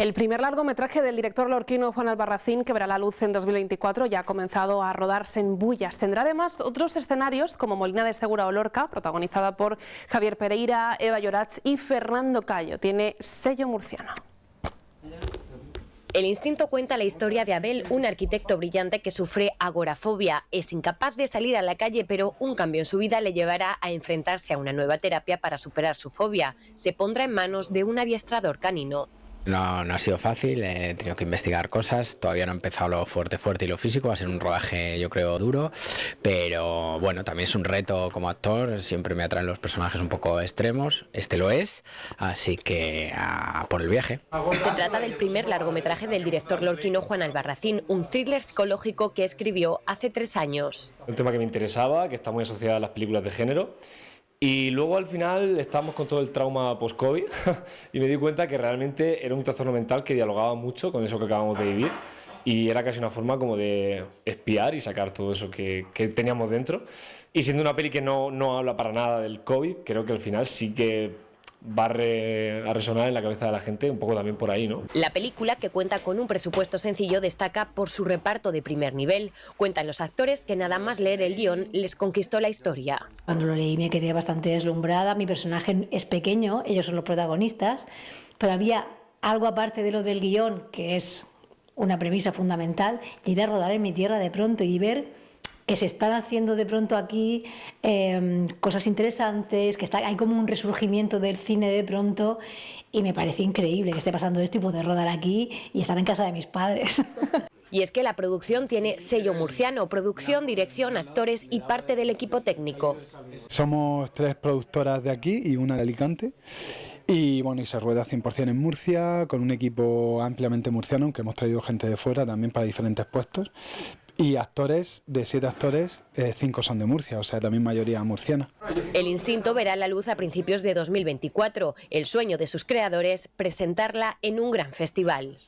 El primer largometraje del director lorquino Juan Albarracín, que verá la luz en 2024, ya ha comenzado a rodarse en Bullas. Tendrá además otros escenarios como Molina de Segura o Lorca, protagonizada por Javier Pereira, Eva Llorats y Fernando Cayo. Tiene sello murciano. El instinto cuenta la historia de Abel, un arquitecto brillante que sufre agorafobia. Es incapaz de salir a la calle, pero un cambio en su vida le llevará a enfrentarse a una nueva terapia para superar su fobia. Se pondrá en manos de un adiestrador canino. No, no ha sido fácil, he tenido que investigar cosas, todavía no he empezado lo fuerte fuerte y lo físico, va a ser un rodaje yo creo duro, pero bueno, también es un reto como actor, siempre me atraen los personajes un poco extremos, este lo es, así que a por el viaje. Se trata del primer largometraje del director lorquino Juan Albarracín, un thriller psicológico que escribió hace tres años. Un tema que me interesaba, que está muy asociado a las películas de género, y luego al final estábamos con todo el trauma post-COVID y me di cuenta que realmente era un trastorno mental que dialogaba mucho con eso que acabamos de vivir y era casi una forma como de espiar y sacar todo eso que, que teníamos dentro. Y siendo una peli que no, no habla para nada del COVID, creo que al final sí que va a, resonar en la cabeza de la gente un poco también por ahí, ¿no? La película, que cuenta con un presupuesto sencillo, destaca por su reparto de primer nivel. Cuentan los actores que nada más leer el guion les conquistó la historia. Cuando lo leí me quedé bastante deslumbrada, mi personaje es pequeño, ellos son los protagonistas, pero había algo aparte de lo del guion, que es una premisa fundamental, y ir a rodar en mi tierra de pronto y ver que se están haciendo de pronto aquí em, cosas interesantes, que está, hay como un resurgimiento del cine de pronto y me parece increíble que esté pasando esto y poder rodar aquí y estar en casa de mis padres. Y es que la producción tiene sello murciano, producción, dirección, actores y parte del equipo técnico. Somos tres productoras de aquí y una de Alicante. Y bueno, y se rueda 100% en Murcia, con un equipo ampliamente murciano, aunque hemos traído gente de fuera también para diferentes puestos. Y actores, de siete actores, eh, cinco son de Murcia, o sea, también mayoría murciana. El instinto verá la luz a principios de 2024. El sueño de sus creadores, presentarla en un gran festival.